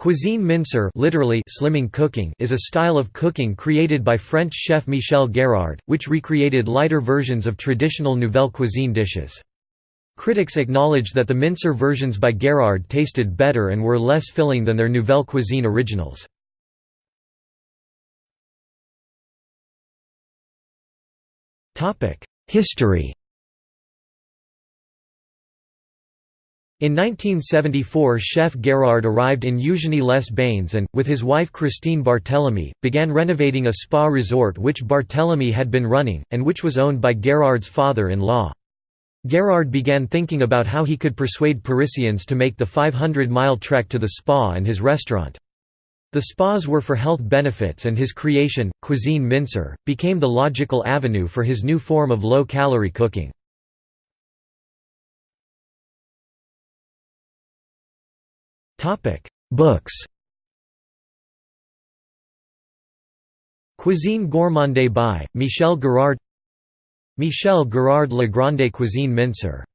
Cuisine minceur literally slimming cooking is a style of cooking created by French chef Michel Guérard, which recreated lighter versions of traditional nouvelle cuisine dishes. Critics acknowledged that the minceur versions by Guérard tasted better and were less filling than their nouvelle cuisine originals. History In 1974 chef Guérard arrived in Eugénie-les-Bains and, with his wife Christine Barthélemy, began renovating a spa resort which Barthélemy had been running, and which was owned by Guérard's father-in-law. Guérard began thinking about how he could persuade Parisians to make the 500-mile trek to the spa and his restaurant. The spas were for health benefits and his creation, Cuisine Minceur, became the logical avenue for his new form of low-calorie cooking. Topic: Books. Cuisine gourmande by Michel Guérard. Michel Guérard Le Grande Cuisine Minceur